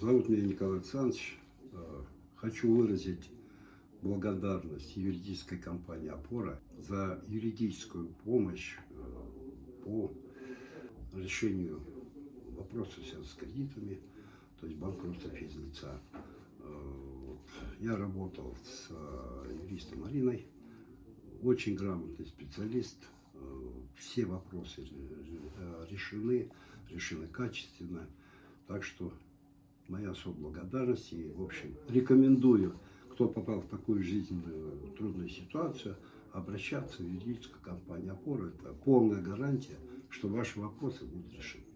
Зовут меня Николай Александрович. Э, Хочу выразить благодарность юридической компании «Опора» за юридическую помощь э, по решению связанных с кредитами, то есть банкротство физлица. Э. Я работал с юристом Мариной, очень грамотный специалист. Все вопросы решены, решены качественно. Так что моя особая благодарность и, в общем, рекомендую, кто попал в такую жизненную трудную ситуацию, обращаться в юридическую компанию «Опора». Это полная гарантия, что ваши вопросы будут решены.